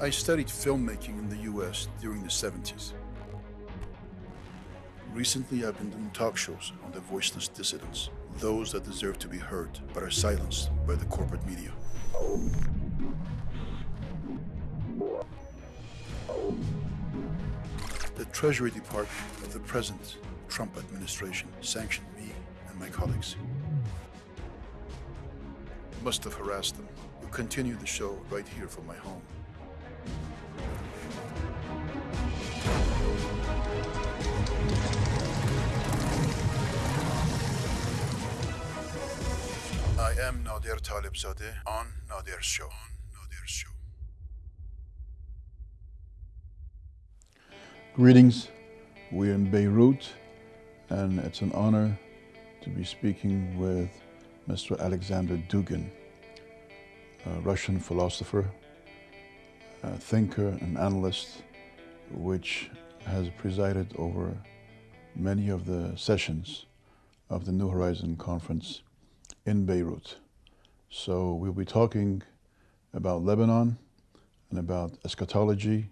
I studied filmmaking in the US during the 70s. Recently, I've been doing talk shows on the voiceless dissidents, those that deserve to be heard but are silenced by the corporate media. The Treasury Department of the present Trump administration sanctioned me and my colleagues. Must have harassed them. We'll continue the show right here from my home. Am Talebzadeh on show. Greetings. We're in Beirut, and it's an honor to be speaking with Mr. Alexander Dugin, a Russian philosopher, a thinker, and analyst, which has presided over many of the sessions of the New Horizon Conference in Beirut. So we'll be talking about Lebanon and about eschatology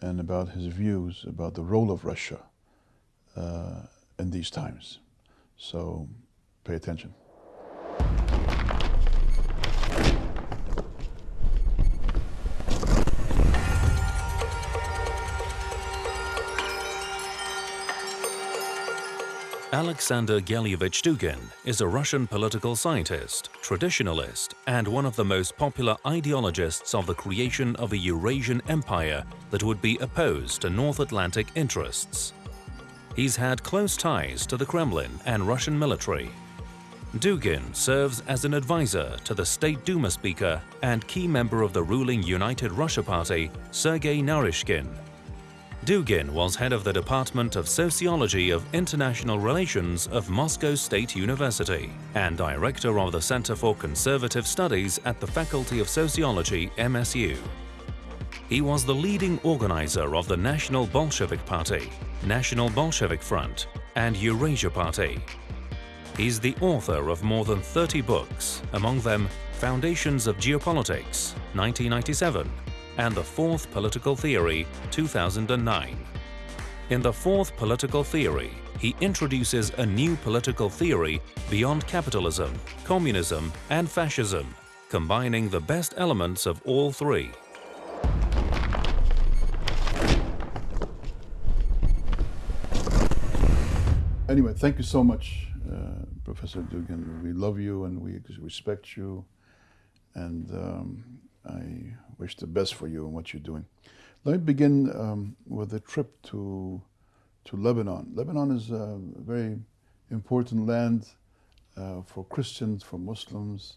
and about his views about the role of Russia uh, in these times. So pay attention. Alexander Gelyevich Dugin is a Russian political scientist, traditionalist, and one of the most popular ideologists of the creation of a Eurasian empire that would be opposed to North Atlantic interests. He's had close ties to the Kremlin and Russian military. Dugin serves as an advisor to the State Duma Speaker and key member of the ruling United Russia Party, Sergei Naryshkin, Dugin was head of the Department of Sociology of International Relations of Moscow State University and director of the Center for Conservative Studies at the Faculty of Sociology, MSU. He was the leading organizer of the National Bolshevik Party, National Bolshevik Front, and Eurasia Party. He's the author of more than 30 books, among them Foundations of Geopolitics, 1997, and the Fourth Political Theory, 2009. In the Fourth Political Theory, he introduces a new political theory beyond capitalism, communism and fascism, combining the best elements of all three. Anyway, thank you so much, uh, Professor Dugin. We love you and we respect you. And um, I wish the best for you and what you're doing. Let me begin um, with a trip to, to Lebanon. Lebanon is a very important land uh, for Christians, for Muslims,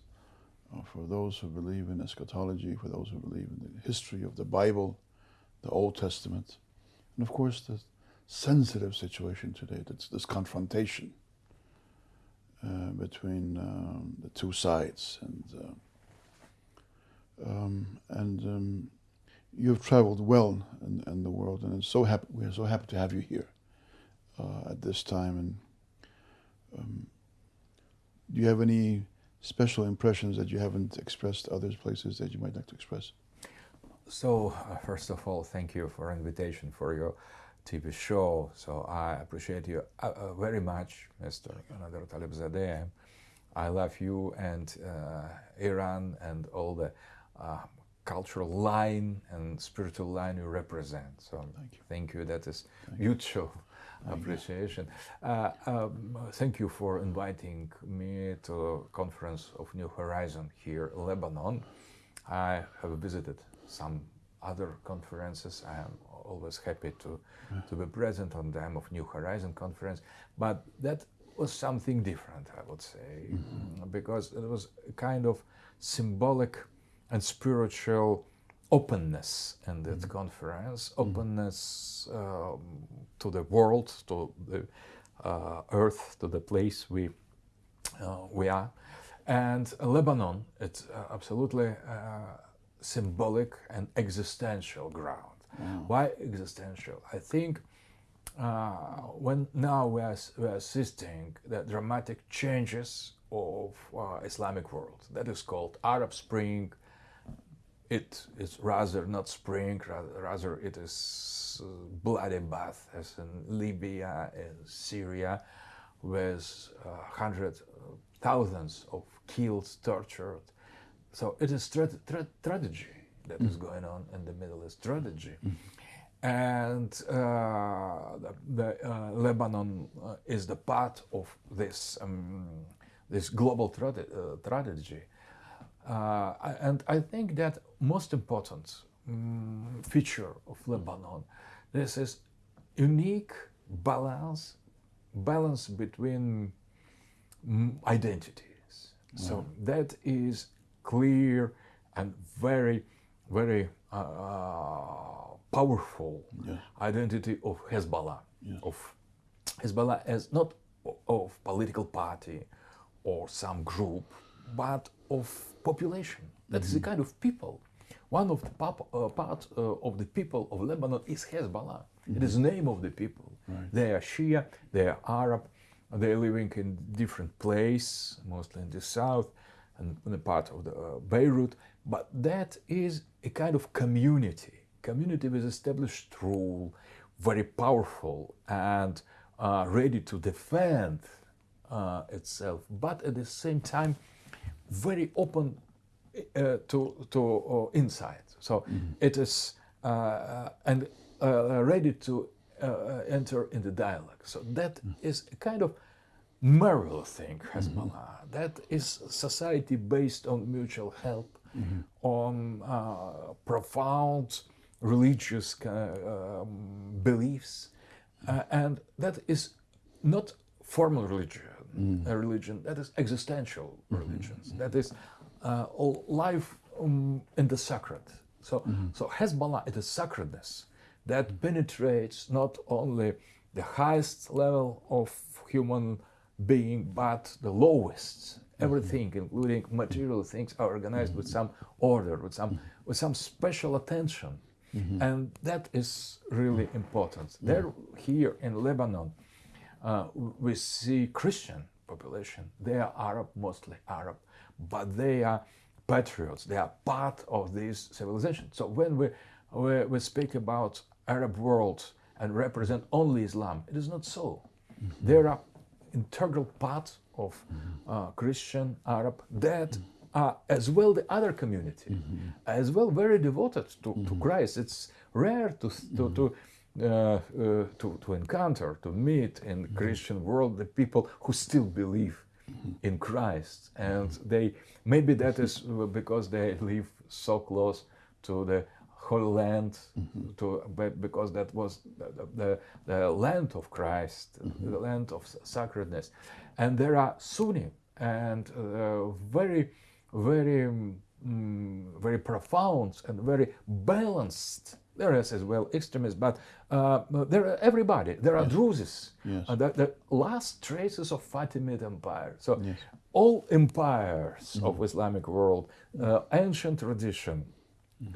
uh, for those who believe in eschatology, for those who believe in the history of the Bible, the Old Testament, and of course the sensitive situation today, that's this confrontation uh, between um, the two sides. and. Um, and um, you've traveled well in, in, the world, and so happy, we're so happy to have you here uh, at this time. And um, do you have any special impressions that you haven't expressed other places that you might like to express? So, uh, first of all, thank you for invitation for your TV show. So I appreciate you uh, uh, very much, Mr. Nadir Talebzadeh. I love you and uh, Iran and all the uh, cultural line and spiritual line you represent. So thank you. Thank you. That is thank mutual you. appreciation. Uh, um, thank you for inviting me to conference of New Horizon here in Lebanon. I have visited some other conferences. I am always happy to, yeah. to be present on them of New Horizon conference, but that was something different, I would say, mm -hmm. because it was a kind of symbolic and spiritual openness in that mm conference, mm-hmm. openness um, to the world, to the uh, earth, to the place we uh, we are, and Lebanon. It's uh, absolutely uh, symbolic and existential ground. Wow. Why existential? I think uh, when now we are, we are assisting the dramatic changes of uh, Islamic world that is called Arab Spring, it is rather not spring, rather, rather it is uh, bloody bath as in Libya and Syria, with uh, hundreds, uh, thousands of killed, tortured. So it is tra- tra- tragedy that mm. is going on in the Middle East, tragedy. Mm. And uh, the, the uh, Lebanon uh, is the part of this um, this global tra- tragedy. And I think that most important um, feature of Lebanon, this is unique balance, balance between um, identities. So that is clear and very, very uh, powerful yes. identity of Hezbollah, yes. of Hezbollah as not of political party or some group, but of population. that is mm-hmm. a kind of people. One of the pop, uh, part uh, of the people of Lebanon is Hezbollah. Mm-hmm. It is the name of the people. Right. They are Shia, they are Arab, they are living in different place, mostly in the south and in the part of the uh, Beirut. But that is a kind of community, community with established rule, very powerful and uh, ready to defend uh, itself, but at the same time very open uh, to to uh, insight. So mm-hmm. it is uh, and uh, ready to enter in the dialogue. So that mm-hmm. is a kind of moral thing, Hezbollah. Mm-hmm. That is society based on mutual help, mm-hmm. on uh, profound religious uh, um, beliefs, uh, and that is not formal religion, mm. a religion that is existential mm-hmm. religions, that is uh, life um, in the sacred. So, mm-hmm. so Hezbollah is a sacredness that penetrates not only the highest level of human being, but the lowest. Everything, including material things, are organized with some order, with some with some special attention, mm-hmm. and that is really important. There, here in Lebanon, uh, we see Christian population. They are Arab, mostly Arab, but they are patriots. They are part of this civilization. So when we we, we speak about Arab world and represent only Islam, it is not so. Mm-hmm. There are integral part of uh, Christian, Arab, that are as well the other community, mm-hmm. as well very devoted to, mm-hmm. to Christ. It's rare to, to, to uh, to, to encounter, to meet in the Christian world the people who still believe in Christ. And they, maybe that is because they live so close to the Holy Land, mm-hmm. to, because that was the, the, the land of Christ, mm-hmm. the land of sacredness. And there are Sunni and uh, very, very, um, very profound and very balanced. There is as well extremists, but uh, there are everybody. There are yes. Druzes, yes. Uh, the, the, last traces of Fatimid Empire. So yes. all empires mm-hmm. of Islamic world, uh, ancient tradition,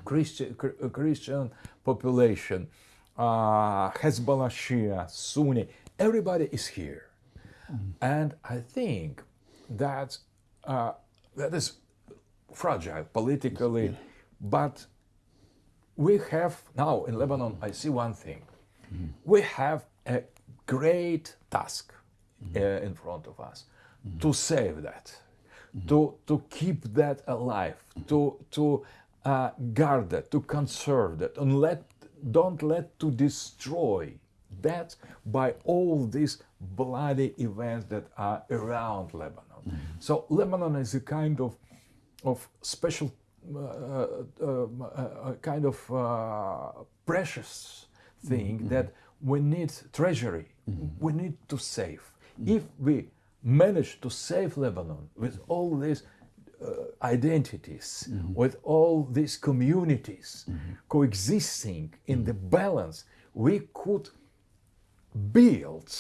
Christian, Christian population, uh, Hezbollah, Shia, Sunni, everybody is here. Mm-hmm. And I think that uh, that is fragile politically, but we have now in Lebanon, I see one thing. Mm-hmm. We have a great task mm-hmm. uh, in front of us to save that, to, to keep that alive, to, to uh, guard that, to conserve that, and let don't let to destroy that by all these bloody events that are around Lebanon. So Lebanon is a kind of of special, uh, uh, uh, kind of uh, precious thing mm-hmm. that we need treasury. Mm-hmm. We need to save. Mm-hmm. If we manage to save Lebanon with all these uh, identities, mm-hmm. with all these communities mm-hmm. coexisting in the mm-hmm. balance, we could build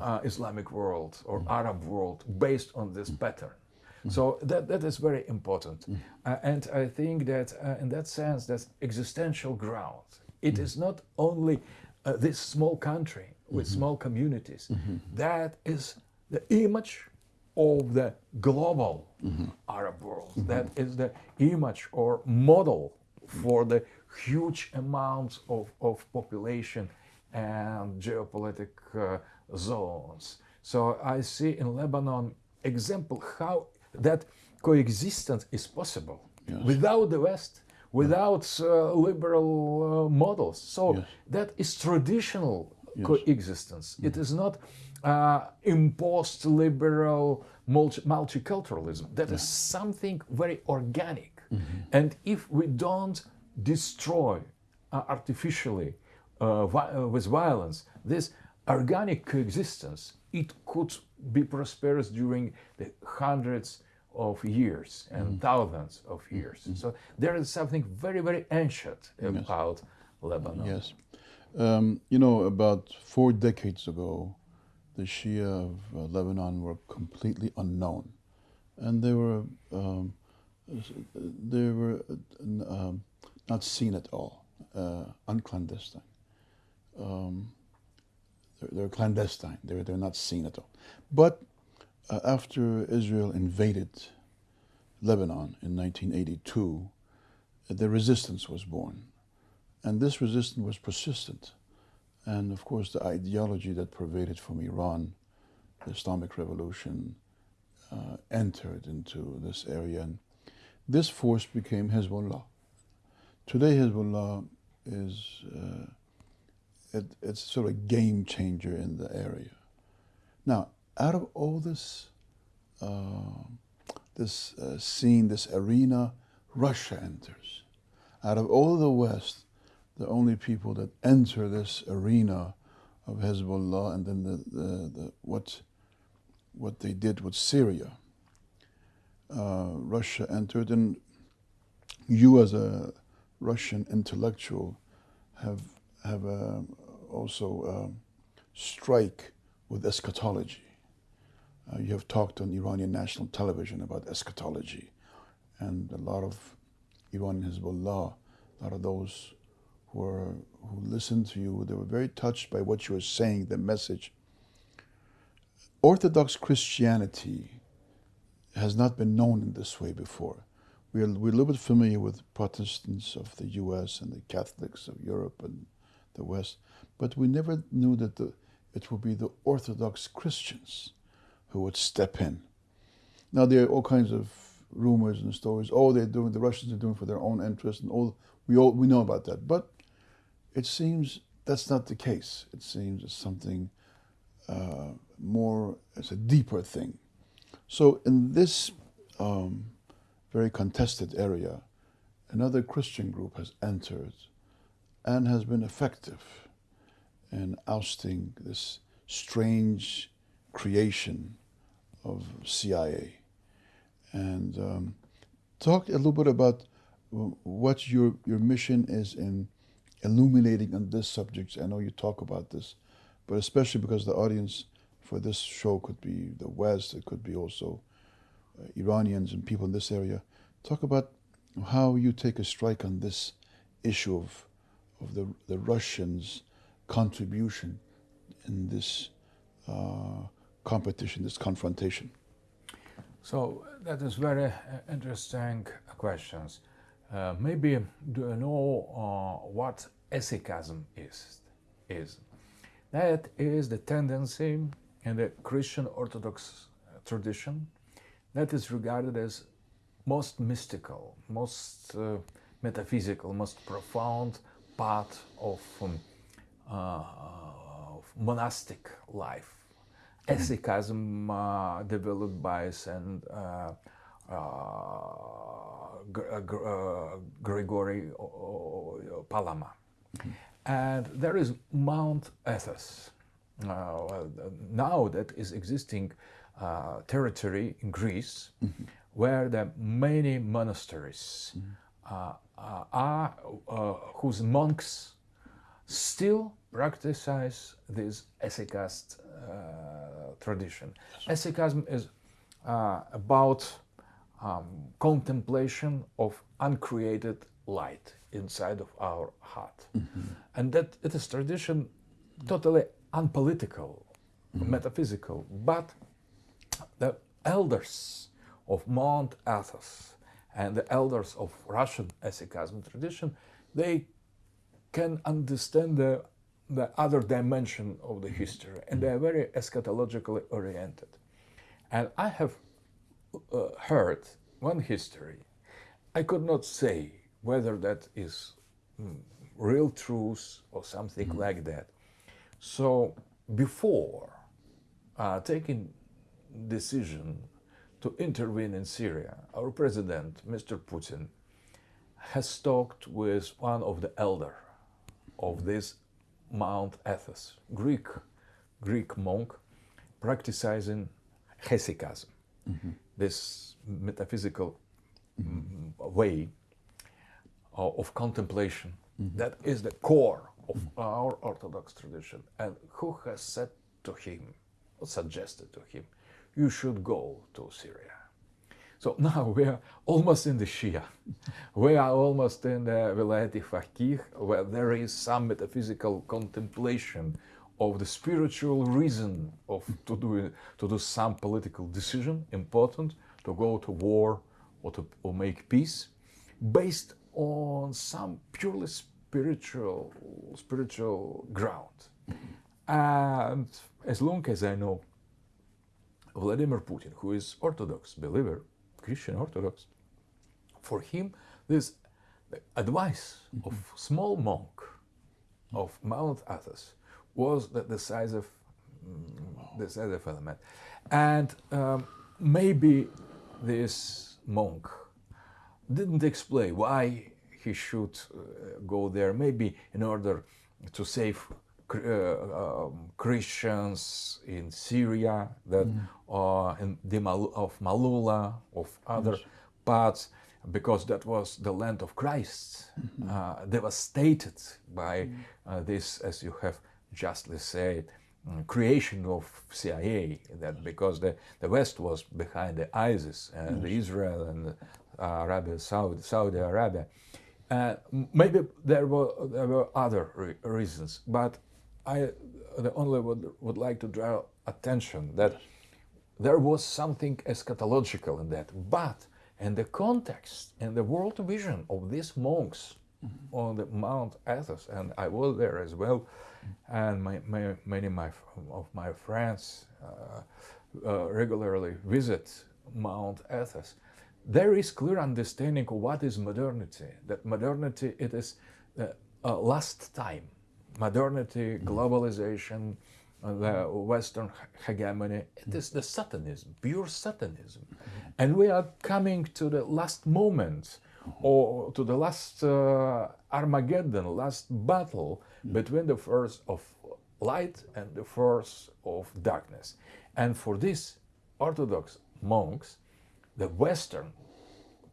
uh, Islamic world or. Arab world based on this pattern. So that, that is very important. Uh, and I think that uh, in that sense, that's existential ground. It is not only uh, this small country with small communities. That is the image of the global. Arab world. That is the image or model for the huge amounts of, of population and geopolitical uh, zones. So I see in Lebanon example how that coexistence is possible Yes. without the West, without uh, liberal uh, models. So Yes. that is traditional coexistence. It is not uh, imposed liberal multi- multiculturalism. That is something very organic. And if we don't destroy uh, artificially uh, vi- uh, with violence this organic coexistence, it could be prosperous during the hundreds of years and thousands of years. So there is something very, very ancient about Lebanon. Yes. Um, you know, about four decades ago, the Shia of uh, Lebanon were completely unknown, and they were um, they were uh, um, not seen at all, uh, unclandestine. Um, they're, they're clandestine. They're they're not seen at all. But uh, after Israel invaded Lebanon in 1982, the resistance was born. And this resistance was persistent. And of course, the ideology that pervaded from Iran, the Islamic Revolution, uh, entered into this area. And this force became Hezbollah. Today, Hezbollah is uh, it, it's sort of a game changer in the area. Now, out of all this, uh, this uh, scene, this arena, Russia enters. Out of all the West, the only people that enter this arena of Hezbollah and then the, the, the what what they did with Syria. Uh, Russia entered, and you as a Russian intellectual have have uh, also um, strike with eschatology. Uh, you have talked on Iranian national television about eschatology, and a lot of Iranian Hezbollah, a lot of those who are, who listened to you, they were very touched by what you were saying, the message. Orthodox Christianity has not been known in this way before. We are, we're a little bit familiar with Protestants of the U.S. and the Catholics of Europe and the West, but we never knew that the, it would be the Orthodox Christians who would step in. Now there are all kinds of rumors and stories. Oh, they're doing the Russians are doing for their own interest, and all we all we know about that. But it seems that's not the case. It seems it's something uh, more. It's a deeper thing. So in this um, very contested area, another Christian group has entered and has been effective in ousting this strange creation of CIA. And um, talk a little bit about what your your mission is in illuminating on this subject. I know you talk about this, but especially because the audience for this show could be the West, it could be also uh, Iranians and people in this area. Talk about how you take a strike on this issue of of the the Russians' contribution in this uh, competition, this confrontation. So that is very uh, interesting questions. Uh, maybe do you know uh, what hesychasm is? Is that is the tendency in the Christian Orthodox tradition that is regarded as most mystical, most uh, metaphysical, most profound part of, um, uh, of monastic life. Hesychasm uh, developed by Saint Gr- Gr- Gregory Palama. And there is Mount Athos. Uh, now that is existing uh, territory in Greece, where there are many monasteries uh, uh, are uh, whose monks still practice this hesychast uh, tradition. Hesychasm is uh, about um, contemplation of uncreated light inside of our heart, and that it is tradition totally unpolitical, metaphysical, but the elders of Mount Athos and the elders of Russian hesychasm tradition, they can understand the, the other dimension of the history, and they are very eschatologically oriented. And I have uh, heard one history. I could not say whether that is mm, real truth or something mm like that. So before uh, taking decision to intervene in Syria, our president, Mr. Putin, has talked with one of the elder of this Mount Athos, Greek, Greek monk, practicing hesychasm, mm -hmm. this metaphysical mm -hmm. way of contemplation mm -hmm. that is the core of our Orthodox tradition. And who has said to him, suggested to him, you should go to Syria. So now we are almost in the Shia. We are almost in the Vilayet Faqih, where there is some metaphysical contemplation of the spiritual reason of to do to do some political decision important to go to war or to or make peace based on some purely spiritual spiritual ground and as long as i know vladimir putin who is orthodox believer christian orthodox for him this advice mm -hmm. of small monk of mount athos was that the decisive, mm, decisive element. And um, maybe this monk didn't explain why he should uh, go there, maybe in order to save um, Christians in Syria, that mm. uh, in the Mal of Malula, of other yes. parts, because that was the land of Christ, mm -hmm. devastated by mm. uh, this, as you have justly said, um, creation of CIA, that because the, the West was behind the ISIS and yes. Israel and uh, Arabia, Saudi, Saudi Arabia. Uh, maybe there were, there were other re reasons, but I only would, would like to draw attention that there was something eschatological in that, but in the context and the world vision of these monks mm -hmm. on the Mount Athos, and I was there as well, and my, my, many my, of my friends uh, uh, regularly visit Mount Athos. There is clear understanding of what is modernity. That modernity it is the uh, last time. Modernity, mm-hmm. globalization, uh, the Western hegemony. It is the Satanism, pure Satanism, mm-hmm. and we are coming to the last moment or to the last uh, Armageddon, last battle between the force of light and the force of darkness. And for this, Orthodox monks, the Western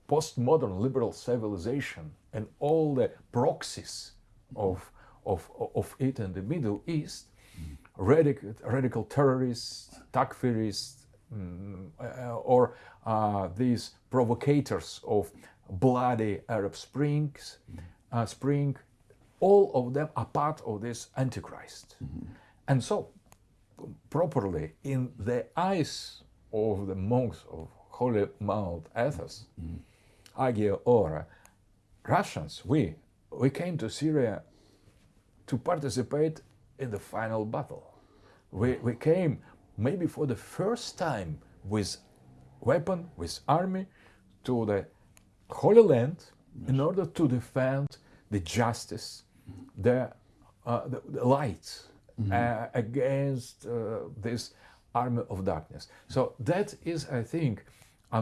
postmodern liberal civilization and all the proxies of, of, of it in the Middle East, radical, radical terrorists, takfirists, uh, or uh, these provocators of bloody Arab Springs, uh, Spring, all of them are part of this Antichrist. Mm -hmm. And so, properly, in the eyes of the monks of Holy Mount Athos, mm -hmm. Agia Ora, Russians, we, we came to Syria to participate in the final battle. We, we came maybe for the first time with weapon, with army, to the Holy Land yes. in order to defend the justice, the, uh, the, the light mm -hmm. uh, against uh, this army of darkness. So that is, I think, a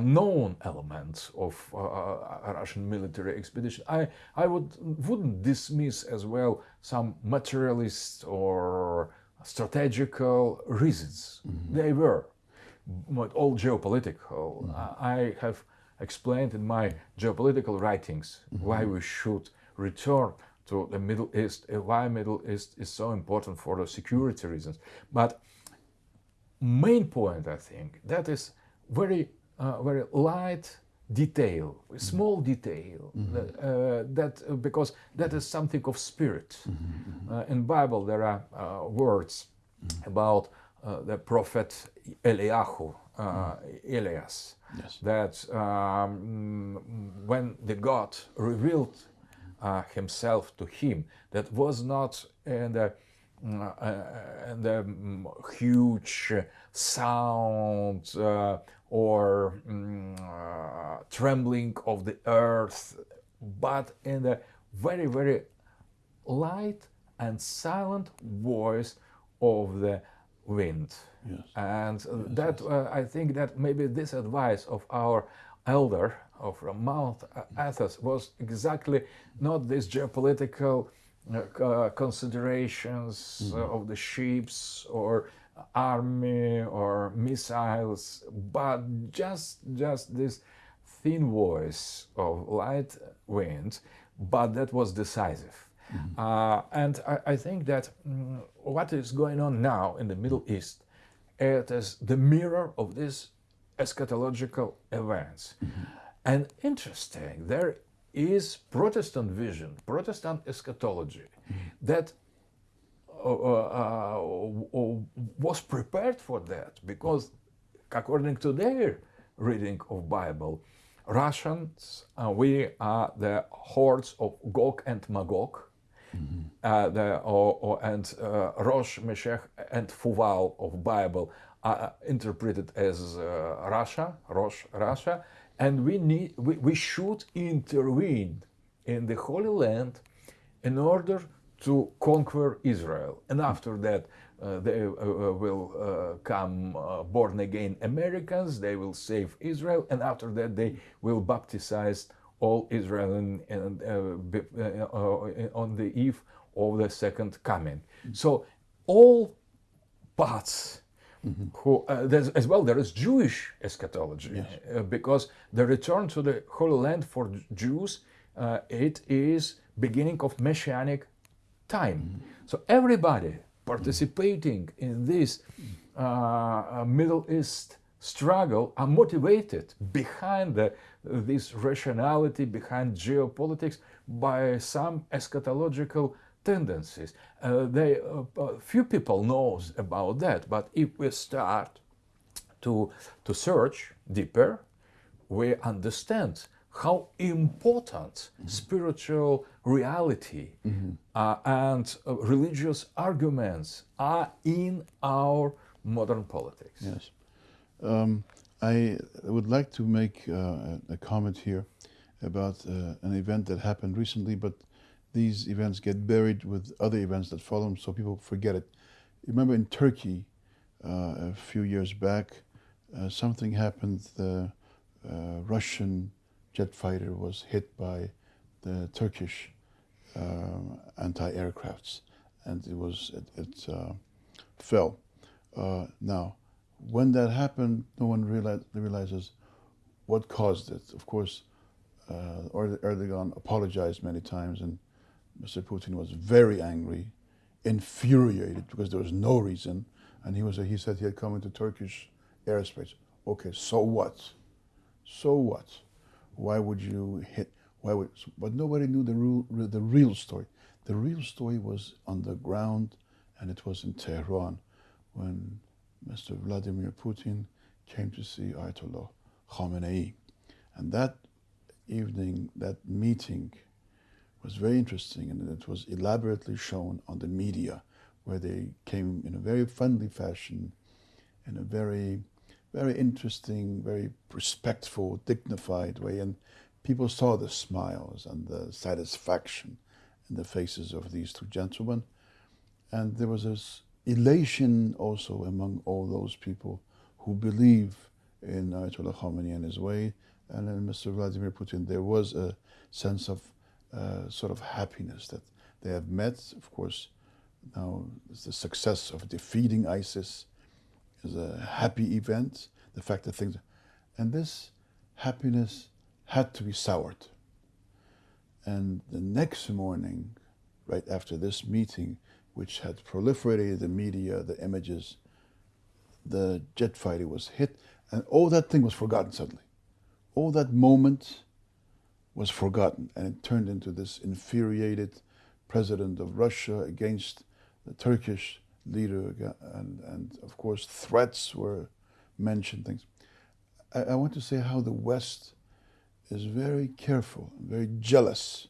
elements of uh, a Russian military expedition. I, I would, wouldn't dismiss as well some materialist or strategical reasons. Mm -hmm. They were, but all geopolitical. Mm -hmm. I have explained in my geopolitical writings mm -hmm. why we should return to the Middle East, uh, why Middle East is so important for the security reasons. But main point, I think, that is very, uh, very light detail, mm-hmm. small detail, mm -hmm. uh, that uh, because that is something of spirit. Mm -hmm. in Bible, there are uh, words mm -hmm. about the prophet Eliyahu, uh, Elias. Yes. That um, when the God revealed uh, Himself to him, that was not in the, uh, uh, the mm, huge sound uh, or uh, trembling of the earth, but in the very, very light and silent voice of the wind. Yes. And uh, that uh, I think that maybe this advice of our elder of Mount Athos was exactly not this geopolitical uh, uh, considerations uh, of the ships or army or missiles, but just just this thin voice of light wind, but that was decisive. Uh, and I, I think that mm, what is going on now in the Middle East, it is the mirror of these eschatological events. And interesting, there is Protestant vision, Protestant eschatology that uh, uh, uh, was prepared for that because according to their reading of Bible, Russians, uh, we are the hordes of Gog and Magog, uh, the, or, and uh, Rosh, Meshech, and Fuval of Bible are interpreted as Russia, Rosh, Russia, and we need, we, we should intervene in the Holy Land in order to conquer Israel. And after that, uh, they uh, uh, will uh, come uh, born again Americans, they will save Israel, and after that, they will baptize all Israel and, and on the eve of the second coming. So, all paths Mm-hmm. Who, uh, as well, there is Jewish eschatology yes. uh, because the return to the Holy Land for Jews uh, it is beginning of messianic time. Mm-hmm. So everybody participating in this uh, Middle East struggle are motivated behind the, this rationality, behind geopolitics, by some eschatological tendencies. Uh, they, uh, uh, few people knows about that, but if we start to, to search deeper, we understand how important mm-hmm. spiritual reality mm-hmm. uh, and uh, religious arguments are in our modern politics. Yes. Um, I would like to make uh, a comment here about an event that happened recently, but these events get buried with other events that follow them, so people forget it. Remember in Turkey uh, a few years back, uh, something happened. The uh, Russian jet fighter was hit by the Turkish uh, anti-aircrafts, and it was it, it uh, fell. Uh, now, when that happened, no one realized, realizes what caused it. Of course, Erdogan apologized many times and Mr. Putin was very angry, infuriated because there was no reason, and he was he said he had come into Turkish airspace. Okay, so what? So what? Why would you hit? Why would? But nobody knew the real the real story. The real story was on the ground, and it was in Tehran when Mr. Vladimir Putin came to see Ayatollah Khamenei, and that evening, that meeting was very interesting and it was elaborately shown on the media where they came in a very friendly fashion, in a very, very interesting, very respectful, dignified way. And people saw the smiles and the satisfaction in the faces of these two gentlemen. And there was this elation also among all those people who believe in Ayatollah Khamenei and his way. And in Mr. Vladimir Putin, there was a sense of uh, sort of happiness that they have met. Of course, now the success of defeating ISIS is a happy event. The fact that things, and this happiness had to be soured. And the next morning, right after this meeting, which had proliferated the media, the images, the jet fighter was hit, and all that thing was forgotten suddenly. All that moment was forgotten and it turned into this infuriated president of Russia against the Turkish leader and, and of course threats were mentioned things. I, I want to say how the West is very careful, very jealous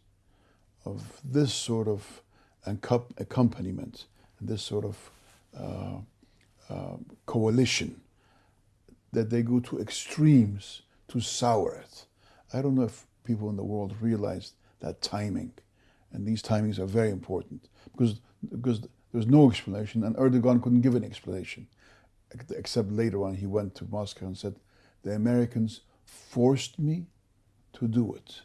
of this sort of accompaniment, this sort of uh, uh, coalition, that they go to extremes to sour it. I don't know if people in the world realized that timing, and these timings are very important because because there's no explanation, and Erdogan couldn't give an explanation, except later on he went to Moscow and said, "The Americans forced me to do it."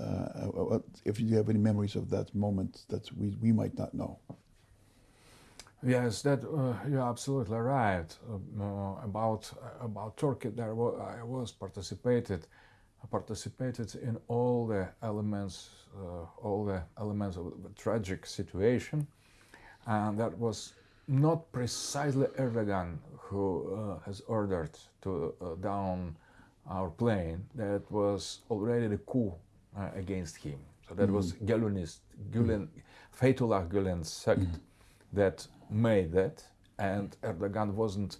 Uh, if you have any memories of that moment that we, we might not know. Yes, that uh, you're absolutely right uh, about about Turkey. There was, I was participated participated in all the elements uh, all the elements of the tragic situation, and that was not precisely Erdogan who uh, has ordered to uh, down our plane. That was already the coup uh, against him. So that mm. was Gulenist, Gulen, mm. Fethullah Gulen's sect mm. that made that, and Erdogan wasn't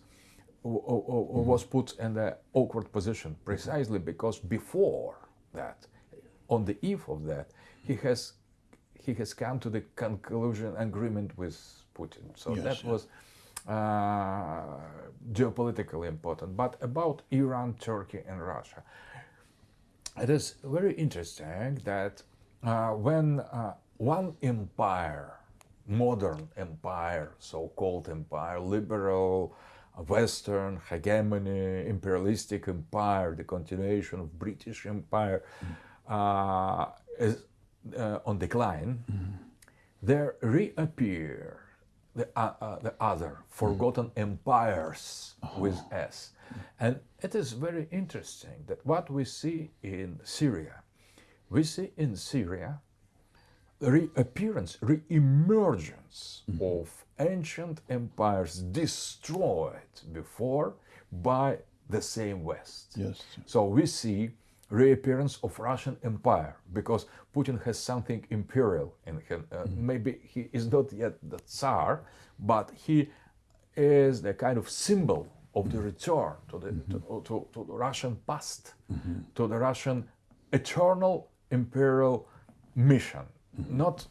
was put in the awkward position precisely because before that, on the eve of that, he has he has come to the conclusion agreement with Putin. So yes, that was uh, geopolitically important. But about Iran, Turkey, and Russia, it is very interesting that uh, when uh, one empire, modern empire, so-called empire, liberal, Western hegemony, imperialistic empire, the continuation of British Empire, mm. is uh, on decline, mm. there reappear the, uh, uh, the other forgotten mm. empires oh. with S. And it is very interesting that what we see in Syria, we see in Syria reappearance, re-emergence mm -hmm. of ancient empires destroyed before by the same West. Yes. So we see reappearance of Russian Empire because Putin has something imperial in him. Uh, mm -hmm. Maybe he is not yet the Tsar, but he is the kind of symbol of the return to the, mm-hmm. to, to, to, the Russian past, mm-hmm. to the Russian eternal imperial mission, mm-hmm. Not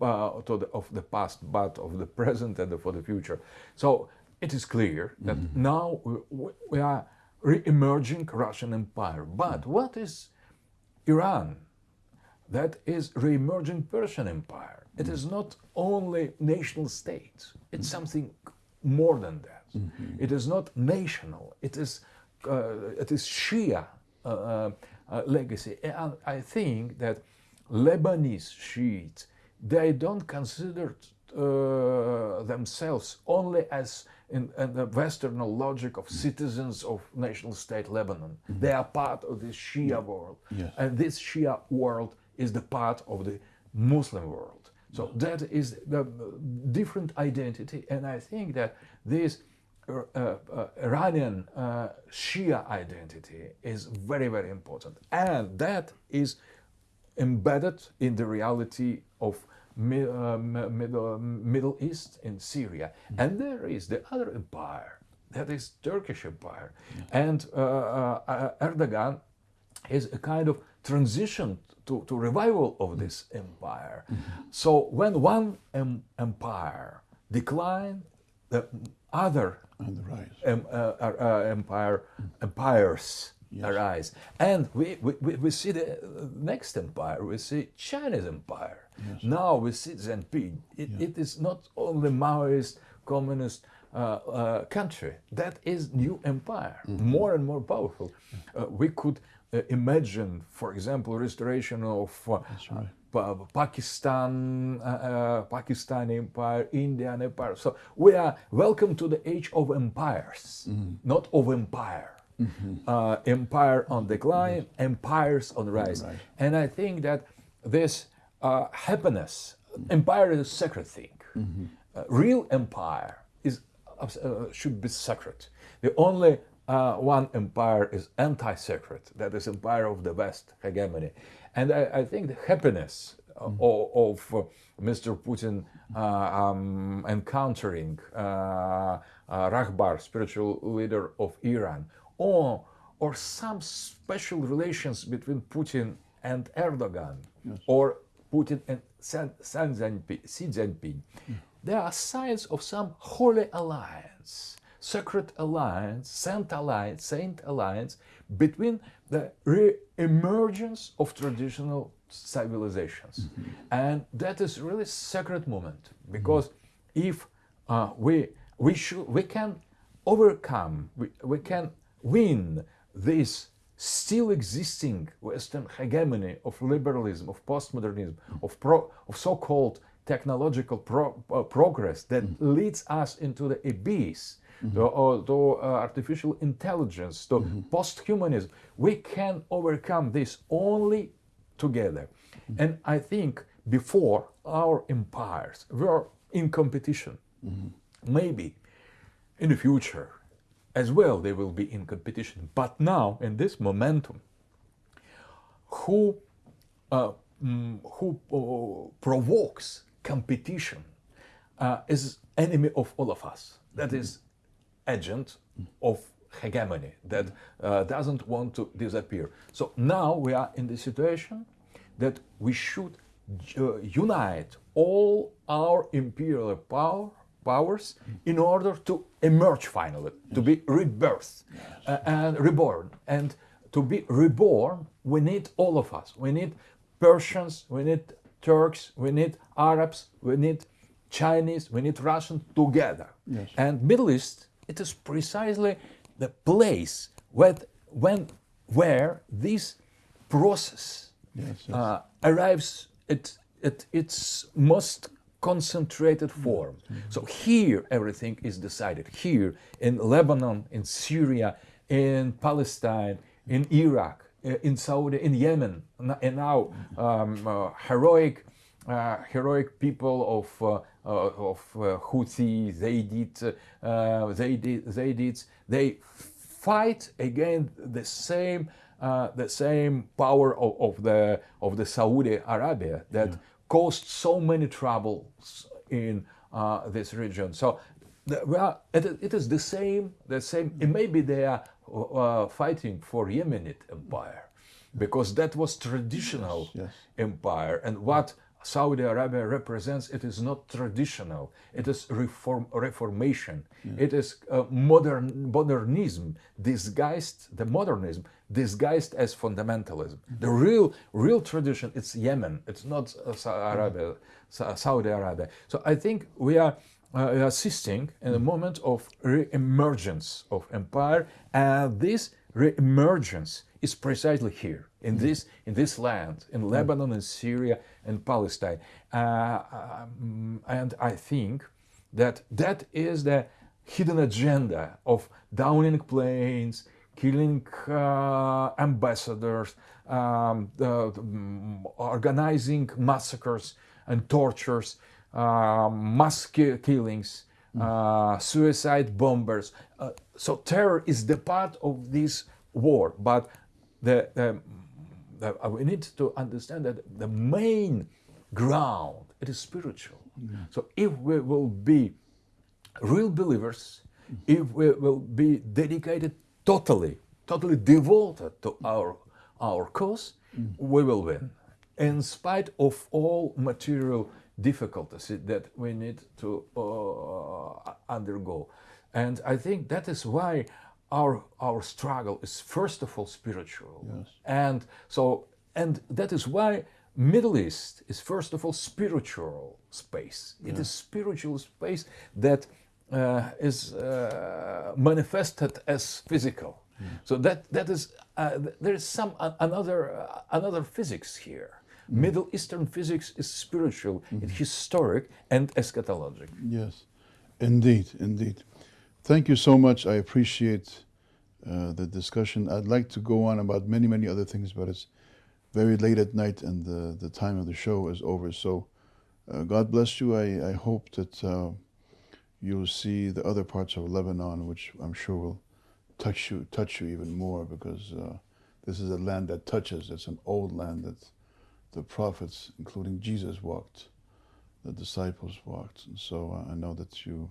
uh, to the, of the past, but of the present and for the future. So it is clear that mm-hmm. now we, we are re-emerging Russian empire. But mm-hmm. what is Iran? That is re-emerging Persian empire. It is not only nation states. It's something more than that. Mm -hmm. It is not national. It is uh, it is Shia uh, uh, legacy. And I think that Lebanese Shiites they don't consider uh, themselves only as in, in, the Western logic of citizens of national state Lebanon. Mm -hmm. They are part of this Shia world. Yes. And this Shia world is the part of the Muslim world. So that is the different identity. And I think that this uh, uh, Iranian uh, Shia identity is very, very important. And that is embedded in the reality of mi uh, middle, middle East in Syria. Mm. And there is the other empire, that is Turkish empire. And uh, uh, Erdogan is a kind of transition to, to revival of this empire. Mm -hmm. So when one em empire decline, the other em, uh, uh, uh, empire empires yes. arise. And we, we, we see the next empire, we see Chinese empire. Yes. Now we see Xi Jinping. It, yeah. it is not only Maoist, communist uh, uh, country. That is new empire, mm -hmm. more and more powerful. Uh, we could uh, imagine, for example, restoration of uh, right. Pakistan, uh, Pakistani Empire, Indian Empire. So we are welcome to the age of empires, mm -hmm. not of empire. Mm -hmm. empire on decline, yes. empires on rise. Right. And I think that this happiness, empire is a sacred thing. Mm -hmm. real empire is should be sacred. The only uh, one empire is anti-sacred, that is empire of the West hegemony. And I, I, think the happiness uh, of, of Mr. Putin um, encountering Rahbar, spiritual leader of Iran, or or some special relations between Putin and Erdogan, yes. or Putin and Xi Jinping. Mm. There are signs of some holy alliance, sacred alliance, saint alliance, saint alliance between the re-emergence of traditional civilizations. Mm -hmm. And that is really sacred moment because mm -hmm. if uh, we, we, should, we can overcome, we, we can win this still existing Western hegemony of liberalism, of postmodernism, of, pro, of so-called technological pro, uh, progress that mm -hmm. leads us into the abyss, mm -hmm. to, uh, to uh, artificial intelligence, to mm -hmm. post-humanism. We can overcome this only together. Mm-hmm. And I think before our empires were in competition, mm-hmm. maybe in the future as well they will be in competition. But now, in this momentum, who, uh, mm, who uh, provokes competition uh, is enemy of all of us. That is agent of hegemony that uh, doesn't want to disappear. So now we are in the situation that we should uh, unite all our imperial power powers in order to emerge finally, to be rebirthed uh, and reborn. And to be reborn, we need all of us. We need Persians, we need Turks, we need Arabs, we need Chinese, we need Russians together. Yes. And Middle East, it is precisely the place where, when, where this process yes, yes. Uh, arrives at, at its most concentrated form. Mm -hmm. So here everything is decided. Here in Lebanon, in Syria, in Palestine, in Iraq, in Saudi, in Yemen, and now mm-hmm. um, uh, heroic, uh, heroic people of uh, uh of uh, Houthi, Zaydid, uh, Zaydid, Zaydids, they fight against the same uh, the same power of, of, the of the Saudi Arabia that yeah caused so many troubles in uh, this region. So the, well, it, it is the same, the same, maybe they are uh, fighting for Yemenite empire because that was traditional yes, yes. empire and what Saudi Arabia represents, it is not traditional. It is reform, reformation. Yeah. It is uh, modern modernism disguised, the modernism disguised as fundamentalism. Mm -hmm. The real, real tradition, it's Yemen. It's not uh, Saudi Arabia. Mm -hmm. Saudi Arabia. So I think we are uh, assisting in a mm-hmm. moment of re-emergence of empire, and this re-emergence is precisely here in mm-hmm. this in this land, in Lebanon and Syria and Palestine. Uh, um, and I think that that is the hidden agenda of downing planes, killing uh, ambassadors, um, um, organizing massacres and tortures, uh, mass ki killings, uh, suicide bombers. Uh, so terror is the part of this war, but the, uh, we need to understand that the main ground it is spiritual. Yeah. So if we will be real believers, if we will be dedicated totally, totally devoted to our our cause, mm. we will win, in spite of all material difficulties that we need to uh, undergo. And I think that is why our our struggle is first of all spiritual yes. and so and that is why middle east is first of all spiritual space yeah. it is spiritual space that uh, is uh, manifested as physical mm. so that that is uh, there is some another uh, another physics here mm. middle eastern physics is spiritual mm. it's historic and eschatologic yes indeed indeed Thank you so much. I appreciate uh, the discussion. I'd like to go on about many, many other things, but it's very late at night and the, the time of the show is over. So uh, God bless you. I, I hope that uh, you'll see the other parts of Lebanon, which I'm sure will touch you, touch you even more because uh, this is a land that touches. It's an old land that the prophets, including Jesus, walked, the disciples walked. And so uh, I know that you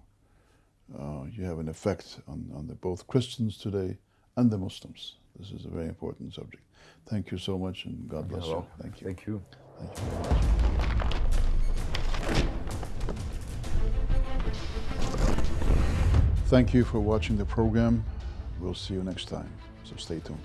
uh, you have an effect on, on the, both Christians today and the Muslims. This is a very important subject. Thank you so much, and God bless Hello. you. Thank you. Thank you. Thank you very much. Thank you for watching the program. We'll see you next time, so stay tuned.